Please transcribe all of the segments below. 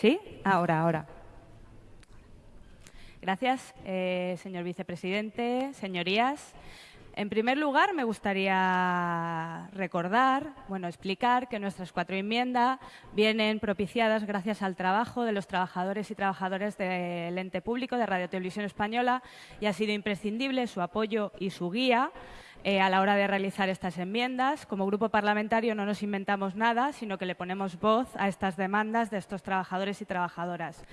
¿Sí? Ahora, ahora. Gracias, eh, señor vicepresidente, señorías. En primer lugar, me gustaría recordar, bueno, explicar que nuestras cuatro enmiendas vienen propiciadas gracias al trabajo de los trabajadores y trabajadoras del ente público de Radio Televisión Española y ha sido imprescindible su apoyo y su guía eh, a la hora de realizar estas enmiendas. Como grupo parlamentario no nos inventamos nada, sino que le ponemos voz a estas demandas de estos trabajadores y trabajadoras.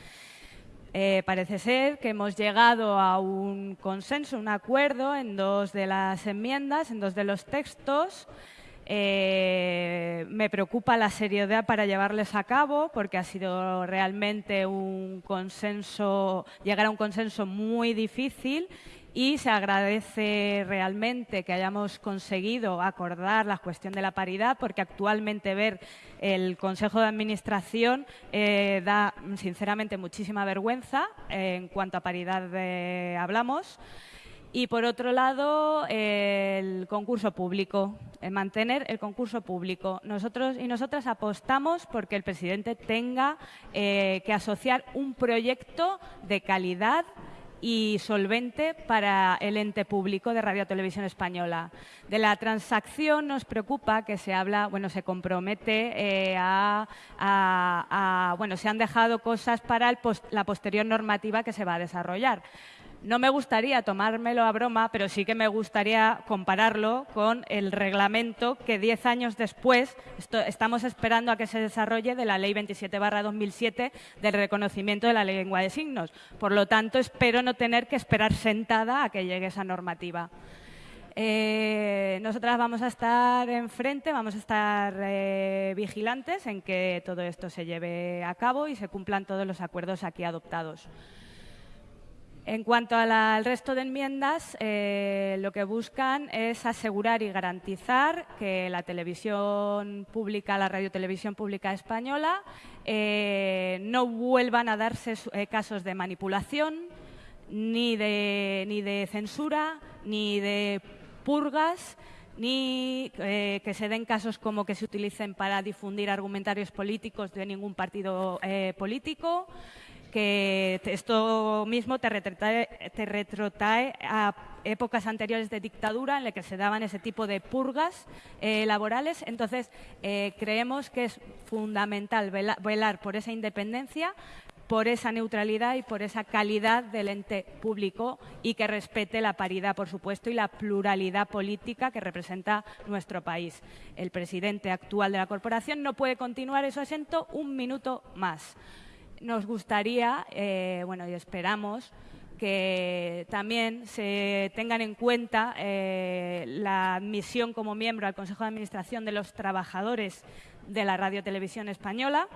Eh, parece ser que hemos llegado a un consenso, un acuerdo en dos de las enmiendas, en dos de los textos. Eh, me preocupa la seriedad para llevarles a cabo porque ha sido realmente un consenso, llegar a un consenso muy difícil y se agradece realmente que hayamos conseguido acordar la cuestión de la paridad porque actualmente ver el Consejo de Administración eh, da sinceramente muchísima vergüenza en cuanto a paridad hablamos. Y por otro lado, el concurso público, mantener el concurso público. Nosotros y nosotras apostamos porque el presidente tenga eh, que asociar un proyecto de calidad y solvente para el ente público de Radio Televisión Española. De la transacción nos preocupa que se habla, bueno, se compromete eh, a, bueno, se han dejado cosas para la posterior normativa que se va a desarrollar. No me gustaría tomármelo a broma, pero sí que me gustaría compararlo con el reglamento que diez años después estamos esperando a que se desarrolle de la Ley 27-2007 del reconocimiento de la lengua de signos. Por lo tanto, espero no tener que esperar sentada a que llegue esa normativa. Eh, nosotras vamos a estar enfrente, vamos a estar eh, vigilantes en que todo esto se lleve a cabo y se cumplan todos los acuerdos aquí adoptados. En cuanto al resto de enmiendas, eh, lo que buscan es asegurar y garantizar que la televisión pública, la radiotelevisión pública española, eh, no vuelvan a darse eh, casos de manipulación, ni de, ni de censura, ni de purgas, ni que se den casos como que se utilicen para difundir argumentarios políticos de ningún partido político que esto mismo te retrotrae, a épocas anteriores de dictadura en las que se daban ese tipo de purgas eh, laborales. Entonces, eh, creemos que es fundamental velar por esa independencia, por esa neutralidad y por esa calidad del ente público y que respete la paridad, por supuesto, y la pluralidad política que representa nuestro país. El presidente actual de la corporación no puede continuar en su asiento un minuto más nos gustaría, eh, bueno, y esperamos que también se tengan en cuenta eh, la admisión como miembro al Consejo de Administración de los trabajadores de la Radio Televisión Española,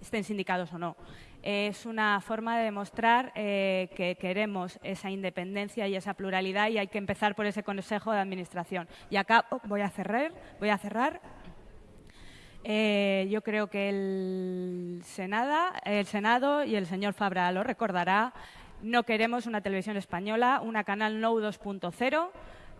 estén sindicados o no. Es una forma de demostrar eh, que queremos esa independencia y esa pluralidad y hay que empezar por ese Consejo de Administración. Y acá oh, voy a cerrar, voy a cerrar eh, yo creo que el, el Senado y el señor Fabra lo recordará. No queremos una televisión española, una canal No 2.0.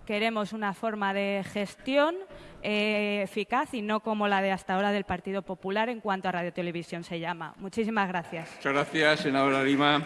Queremos una forma de gestión eh, eficaz y no como la de hasta ahora del Partido Popular en cuanto a radiotelevisión se llama. Muchísimas gracias. Muchas gracias, senadora Lima.